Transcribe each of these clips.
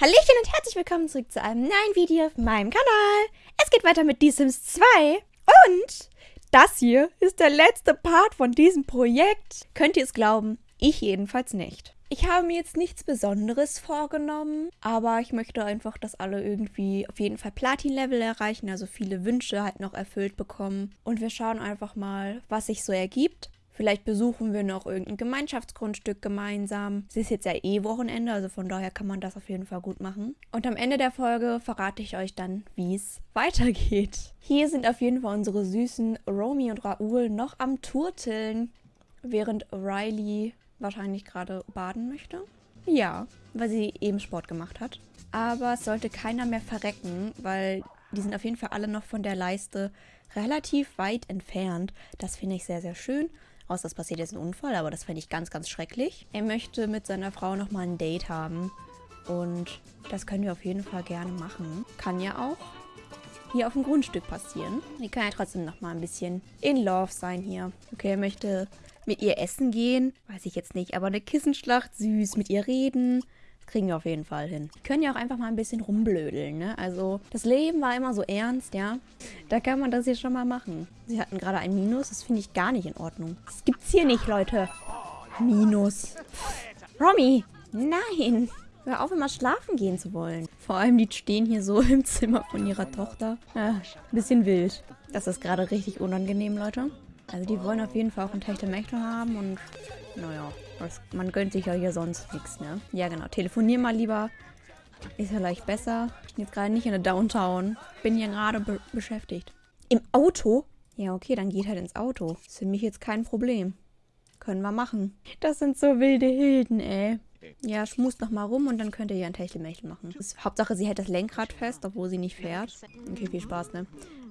Hallöchen und herzlich willkommen zurück zu einem neuen Video auf meinem Kanal. Es geht weiter mit The Sims 2 und das hier ist der letzte Part von diesem Projekt. Könnt ihr es glauben? Ich jedenfalls nicht. Ich habe mir jetzt nichts Besonderes vorgenommen, aber ich möchte einfach, dass alle irgendwie auf jeden Fall Platin-Level erreichen, also viele Wünsche halt noch erfüllt bekommen. Und wir schauen einfach mal, was sich so ergibt. Vielleicht besuchen wir noch irgendein Gemeinschaftsgrundstück gemeinsam. Es ist jetzt ja eh Wochenende, also von daher kann man das auf jeden Fall gut machen. Und am Ende der Folge verrate ich euch dann, wie es weitergeht. Hier sind auf jeden Fall unsere süßen Romy und Raoul noch am Turteln, während Riley wahrscheinlich gerade baden möchte. Ja, weil sie eben Sport gemacht hat. Aber es sollte keiner mehr verrecken, weil die sind auf jeden Fall alle noch von der Leiste relativ weit entfernt. Das finde ich sehr, sehr schön. Außer es passiert jetzt ein Unfall, aber das fände ich ganz, ganz schrecklich. Er möchte mit seiner Frau nochmal ein Date haben. Und das können wir auf jeden Fall gerne machen. Kann ja auch hier auf dem Grundstück passieren. Die kann ja trotzdem nochmal ein bisschen in Love sein hier. Okay, er möchte mit ihr essen gehen. Weiß ich jetzt nicht, aber eine Kissenschlacht, süß, mit ihr reden kriegen wir auf jeden Fall hin. Die können ja auch einfach mal ein bisschen rumblödeln, ne? Also, das Leben war immer so ernst, ja? Da kann man das hier schon mal machen. Sie hatten gerade ein Minus, das finde ich gar nicht in Ordnung. Das gibt's hier nicht, Leute. Minus. Romy, nein. Hör auf, immer schlafen gehen zu wollen. Vor allem, die stehen hier so im Zimmer von ihrer Tochter. Ja, ein bisschen wild. Das ist gerade richtig unangenehm, Leute. Also die wollen auf jeden Fall auch ein Techtelmechtel haben und naja, das, man gönnt sich ja hier sonst nichts, ne? Ja genau, telefonier mal lieber. Ist ja leicht besser. Ich bin jetzt gerade nicht in der Downtown. Bin hier gerade be beschäftigt. Im Auto? Ja, okay, dann geht halt ins Auto. Ist für mich jetzt kein Problem. Können wir machen. Das sind so wilde Hilden, ey. Ja, schmust noch mal rum und dann könnt ihr hier ein Techtelmechtel machen. Ist, Hauptsache, sie hält das Lenkrad fest, obwohl sie nicht fährt. Okay, viel Spaß, ne?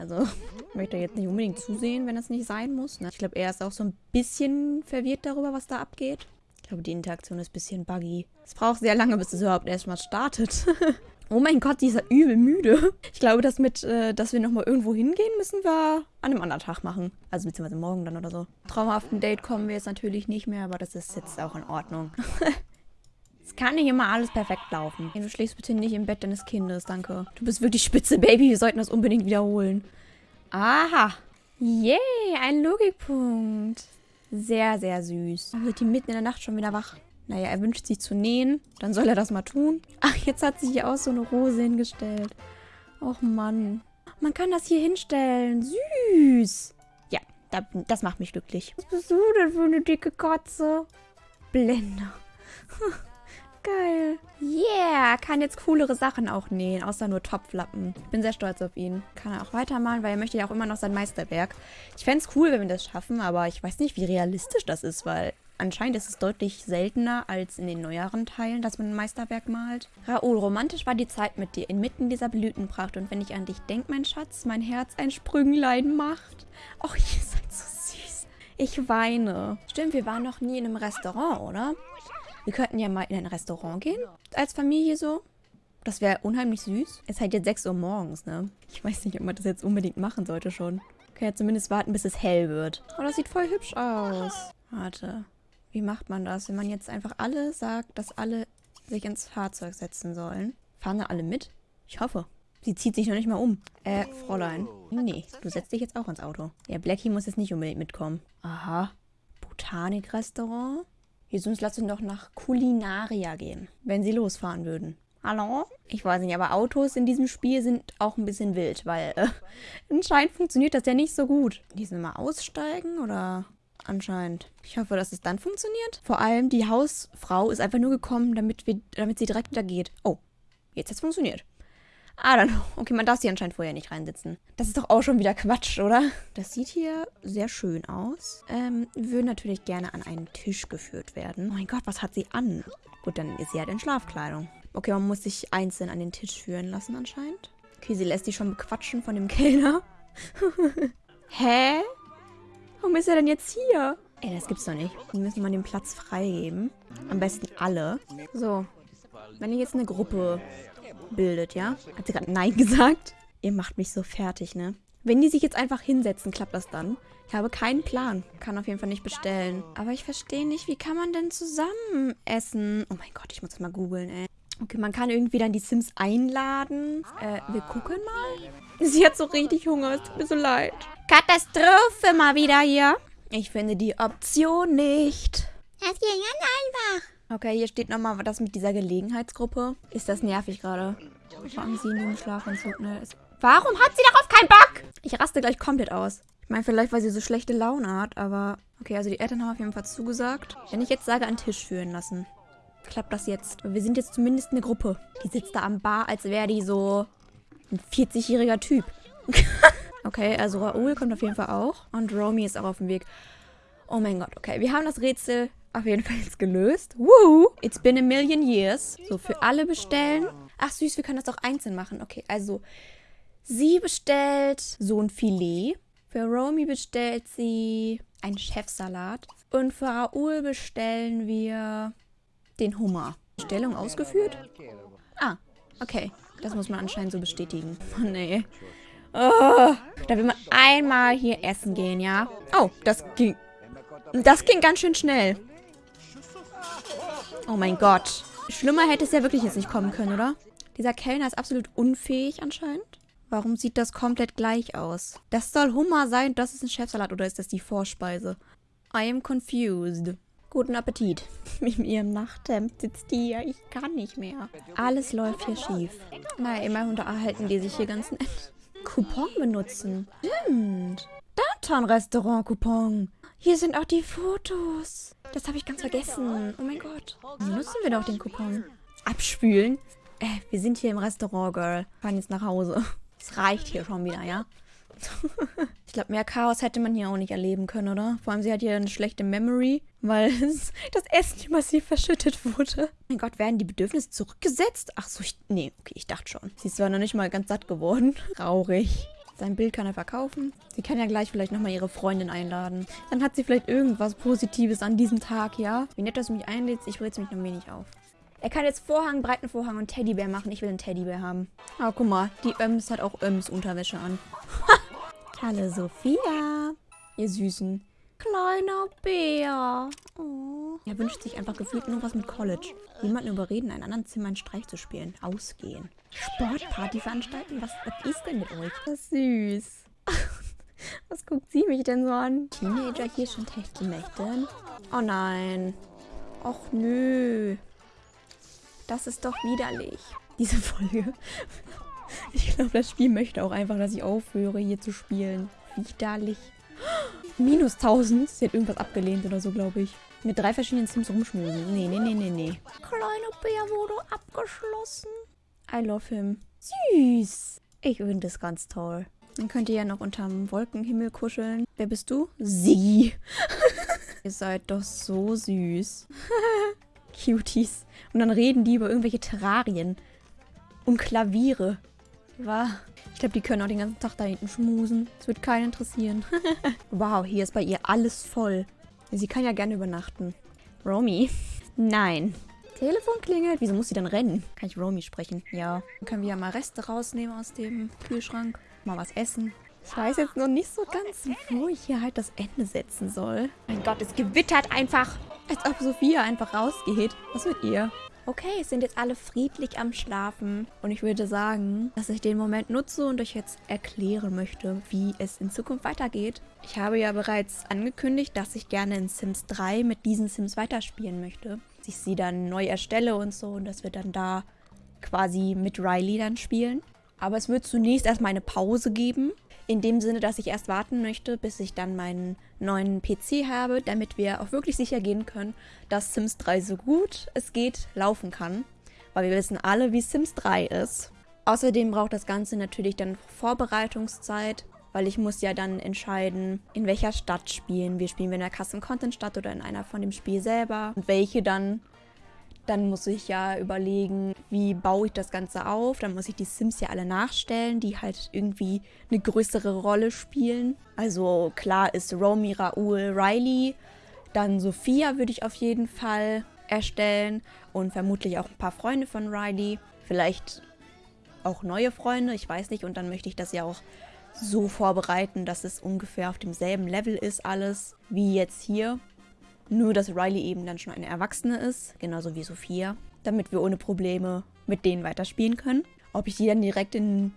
Also, ich möchte jetzt nicht unbedingt zusehen, wenn das nicht sein muss. Ne? Ich glaube, er ist auch so ein bisschen verwirrt darüber, was da abgeht. Ich glaube, die Interaktion ist ein bisschen buggy. Es braucht sehr lange, bis es überhaupt erstmal startet. oh mein Gott, die ist ja übel müde. Ich glaube, das mit, äh, dass wir nochmal irgendwo hingehen, müssen wir an einem anderen Tag machen. Also beziehungsweise morgen dann oder so. Traumhaften Date kommen wir jetzt natürlich nicht mehr, aber das ist jetzt auch in Ordnung. Es kann nicht immer alles perfekt laufen. Du schläfst bitte nicht im Bett deines Kindes, danke. Du bist wirklich spitze, Baby. Wir sollten das unbedingt wiederholen. Aha. Yay, ein Logikpunkt. Sehr, sehr süß. Dann wird die mitten in der Nacht schon wieder wach. Naja, er wünscht sich zu nähen. Dann soll er das mal tun. Ach, jetzt hat sich hier auch so eine Rose hingestellt. Och, Mann. Man kann das hier hinstellen. Süß. Ja, das macht mich glücklich. Was bist du denn für eine dicke Katze? Blender. Geil. Yeah, kann jetzt coolere Sachen auch nähen, außer nur Topflappen. Ich bin sehr stolz auf ihn. Kann er auch weitermalen, weil er möchte ja auch immer noch sein Meisterwerk. Ich fände es cool, wenn wir das schaffen, aber ich weiß nicht, wie realistisch das ist, weil anscheinend ist es deutlich seltener als in den neueren Teilen, dass man ein Meisterwerk malt. Raoul, romantisch war die Zeit mit dir inmitten dieser Blütenpracht und wenn ich an dich denke, mein Schatz, mein Herz ein Sprünglein macht. Och, ihr seid so süß. Ich weine. Stimmt, wir waren noch nie in einem Restaurant, oder? Wir könnten ja mal in ein Restaurant gehen. Als Familie so. Das wäre unheimlich süß. Es ist halt jetzt 6 Uhr morgens, ne? Ich weiß nicht, ob man das jetzt unbedingt machen sollte schon. Okay, ja zumindest warten, bis es hell wird. Oh, das sieht voll hübsch aus. Warte. Wie macht man das, wenn man jetzt einfach alle sagt, dass alle sich ins Fahrzeug setzen sollen? Fahren da alle mit? Ich hoffe. Sie zieht sich noch nicht mal um. Äh, Fräulein. Nee, du setzt dich jetzt auch ins Auto. Ja, Blackie muss jetzt nicht unbedingt mitkommen. Aha. Botanik-Restaurant? Jesus, lass uns doch nach Kulinaria gehen, wenn sie losfahren würden. Hallo? Ich weiß nicht, aber Autos in diesem Spiel sind auch ein bisschen wild, weil äh, anscheinend funktioniert das ja nicht so gut. Die sind mal aussteigen oder anscheinend. Ich hoffe, dass es dann funktioniert. Vor allem die Hausfrau ist einfach nur gekommen, damit, wir, damit sie direkt wieder geht. Oh, jetzt hat es funktioniert. Don't know. Okay, man darf sie anscheinend vorher nicht reinsitzen. Das ist doch auch schon wieder Quatsch, oder? Das sieht hier sehr schön aus. Ähm, würden natürlich gerne an einen Tisch geführt werden. Oh mein Gott, was hat sie an? Gut, dann ist sie halt in Schlafkleidung. Okay, man muss sich einzeln an den Tisch führen lassen anscheinend. Okay, sie lässt sich schon bequatschen von dem Kellner. Hä? Warum ist er denn jetzt hier? Ey, das gibt's doch nicht. Die müssen mal den Platz freigeben. Am besten alle. So. Wenn ihr jetzt eine Gruppe bildet, ja? Hat sie gerade Nein gesagt? Ihr macht mich so fertig, ne? Wenn die sich jetzt einfach hinsetzen, klappt das dann? Ich habe keinen Plan. Kann auf jeden Fall nicht bestellen. Aber ich verstehe nicht, wie kann man denn zusammen essen? Oh mein Gott, ich muss das mal googeln, ey. Okay, man kann irgendwie dann die Sims einladen. Äh, wir gucken mal. Sie hat so richtig Hunger, es tut mir so leid. Katastrophe mal wieder hier. Ich finde die Option nicht. Das ging ganz einfach. Okay, hier steht nochmal das mit dieser Gelegenheitsgruppe. Ist das nervig gerade? Fangen Sie in den Schlafanzug, ne? Warum hat sie darauf keinen Bock? Ich raste gleich komplett aus. Ich meine, vielleicht, weil sie so schlechte Laune hat, aber... Okay, also die Eltern haben auf jeden Fall zugesagt. Wenn ich jetzt sage, an Tisch führen lassen, klappt das jetzt. Wir sind jetzt zumindest eine Gruppe. Die sitzt da am Bar, als wäre die so ein 40-jähriger Typ. okay, also Raoul kommt auf jeden Fall auch. Und Romy ist auch auf dem Weg. Oh mein Gott, okay. Wir haben das Rätsel auf jeden Fall jetzt gelöst. Woo! It's been a million years. So, für alle bestellen. Ach süß, wir können das auch einzeln machen. Okay, also sie bestellt so ein Filet. Für Romy bestellt sie einen Chefsalat. Und für Raoul bestellen wir den Hummer. Bestellung ausgeführt? Ah, okay. Das muss man anscheinend so bestätigen. Oh, nee. Oh, da will man einmal hier essen gehen, ja? Oh, das ging... Das ging ganz schön schnell. Oh mein Gott. Schlimmer hätte es ja wirklich jetzt nicht kommen können, oder? Dieser Kellner ist absolut unfähig anscheinend. Warum sieht das komplett gleich aus? Das soll Hummer sein, das ist ein Chefsalat oder ist das die Vorspeise? I am confused. Guten Appetit. Mit ihrem Nachthemd sitzt die hier. Ich kann nicht mehr. Alles läuft hier schief. Na, immer unterhalten die sich hier ganz nett. Coupon benutzen. Stimmt. Downtown-Restaurant-Coupon. Hier sind auch die Fotos. Das habe ich ganz vergessen. Oh mein Gott. Benutzen wir doch den Coupon. Abspülen? Äh, wir sind hier im Restaurant, Girl. Fahren jetzt nach Hause. Es reicht hier schon wieder, ja? ich glaube, mehr Chaos hätte man hier auch nicht erleben können, oder? Vor allem, sie hat hier eine schlechte Memory, weil das Essen massiv verschüttet wurde. Mein Gott, werden die Bedürfnisse zurückgesetzt? Ach so, ich, nee, okay, ich dachte schon. Sie ist zwar noch nicht mal ganz satt geworden. Traurig. Sein Bild kann er verkaufen. Sie kann ja gleich vielleicht nochmal ihre Freundin einladen. Dann hat sie vielleicht irgendwas Positives an diesem Tag, ja? Wie nett, dass du mich einlädst. Ich rätsel mich noch wenig auf. Er kann jetzt Vorhang, breiten Vorhang und Teddybär machen. Ich will einen Teddybär haben. Ah, guck mal. Die Öms hat auch Öms Unterwäsche an. Hallo Sophia. Ihr Süßen. Kleiner Bär. Oh. Er wünscht sich einfach gefühlt nur was mit College. Jemanden überreden, in einem anderen Zimmer einen Streich zu spielen. Ausgehen. Sportparty veranstalten? Was, was ist denn mit euch? Das ist süß. was guckt sie mich denn so an? Teenager hier schon Techtelmächten? Oh nein. Och nö. Das ist doch widerlich. Diese Folge. Ich glaube, das Spiel möchte auch einfach, dass ich aufhöre, hier zu spielen. Widerlich. Minus 1000. Sie hat irgendwas abgelehnt oder so, glaube ich. Mit drei verschiedenen Sims rumschmusen. Nee, nee, nee, nee, nee. Kleiner Bär wurde abgeschlossen. I love him. Süß. Ich finde das ganz toll. Dann könnt ihr ja noch unterm Wolkenhimmel kuscheln. Wer bist du? Sie. ihr seid doch so süß. Cuties. Und dann reden die über irgendwelche Terrarien. Und Klaviere. War. Ich glaube, die können auch den ganzen Tag da hinten schmusen. Das wird keinen interessieren. wow, hier ist bei ihr alles voll. Sie kann ja gerne übernachten. Romy? Nein. Telefon klingelt. Wieso muss sie dann rennen? Kann ich Romy sprechen? Ja. Dann können wir ja mal Reste rausnehmen aus dem Kühlschrank. Mal was essen. Ich weiß jetzt noch nicht so ganz, wo ich hier halt das Ende setzen soll. Mein Gott, es gewittert einfach. Als ob Sophia einfach rausgeht. Was mit ihr? Okay, sind jetzt alle friedlich am Schlafen. Und ich würde sagen, dass ich den Moment nutze und euch jetzt erklären möchte, wie es in Zukunft weitergeht. Ich habe ja bereits angekündigt, dass ich gerne in Sims 3 mit diesen Sims weiterspielen möchte. Dass ich sie dann neu erstelle und so und dass wir dann da quasi mit Riley dann spielen. Aber es wird zunächst erstmal eine Pause geben. In dem Sinne, dass ich erst warten möchte, bis ich dann meinen neuen PC habe, damit wir auch wirklich sicher gehen können, dass Sims 3 so gut es geht laufen kann. Weil wir wissen alle, wie Sims 3 ist. Außerdem braucht das Ganze natürlich dann Vorbereitungszeit, weil ich muss ja dann entscheiden, in welcher Stadt spielen wir. Spielen wir in der Custom-Content-Stadt oder in einer von dem Spiel selber und welche dann dann muss ich ja überlegen, wie baue ich das Ganze auf. Dann muss ich die Sims ja alle nachstellen, die halt irgendwie eine größere Rolle spielen. Also klar ist Romy, Raoul, Riley. Dann Sophia würde ich auf jeden Fall erstellen. Und vermutlich auch ein paar Freunde von Riley. Vielleicht auch neue Freunde, ich weiß nicht. Und dann möchte ich das ja auch so vorbereiten, dass es ungefähr auf demselben Level ist alles, wie jetzt hier. Nur, dass Riley eben dann schon eine Erwachsene ist, genauso wie Sophia. damit wir ohne Probleme mit denen weiterspielen können. Ob ich die dann direkt in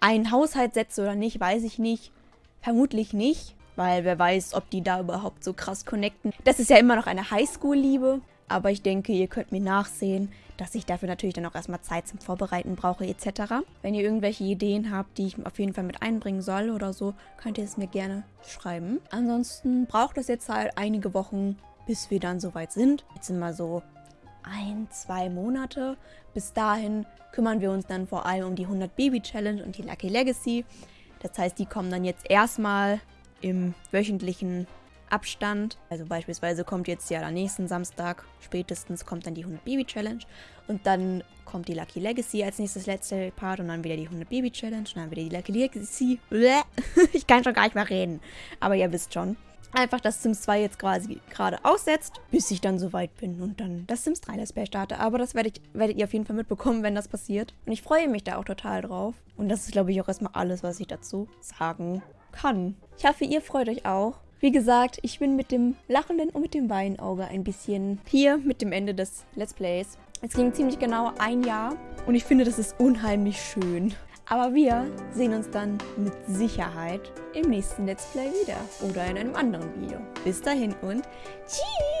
einen Haushalt setze oder nicht, weiß ich nicht. Vermutlich nicht, weil wer weiß, ob die da überhaupt so krass connecten. Das ist ja immer noch eine Highschool-Liebe, aber ich denke, ihr könnt mir nachsehen, dass ich dafür natürlich dann auch erstmal Zeit zum Vorbereiten brauche etc. Wenn ihr irgendwelche Ideen habt, die ich auf jeden Fall mit einbringen soll oder so, könnt ihr es mir gerne schreiben. Ansonsten braucht es jetzt halt einige Wochen, bis wir dann soweit sind. Jetzt sind wir so ein, zwei Monate. Bis dahin kümmern wir uns dann vor allem um die 100 Baby Challenge und die Lucky Legacy. Das heißt, die kommen dann jetzt erstmal im wöchentlichen Abstand. Also beispielsweise kommt jetzt ja am nächsten Samstag spätestens kommt dann die 100 Baby Challenge und dann kommt die Lucky Legacy als nächstes letzte Part und dann wieder die 100 Baby Challenge und dann wieder die Lucky Legacy. Ich kann schon gar nicht mehr reden, aber ihr wisst schon. Einfach, dass Sims 2 jetzt quasi gerade aussetzt, bis ich dann soweit bin und dann das Sims 3 Let's Play starte. Aber das werdet, werdet ihr auf jeden Fall mitbekommen, wenn das passiert. Und ich freue mich da auch total drauf. Und das ist, glaube ich, auch erstmal alles, was ich dazu sagen kann. Ich hoffe, ihr freut euch auch. Wie gesagt, ich bin mit dem lachenden und mit dem Weinauge ein bisschen hier mit dem Ende des Let's Plays. Es ging ziemlich genau ein Jahr und ich finde, das ist unheimlich schön. Aber wir sehen uns dann mit Sicherheit im nächsten Let's Play wieder oder in einem anderen Video. Bis dahin und tschüss!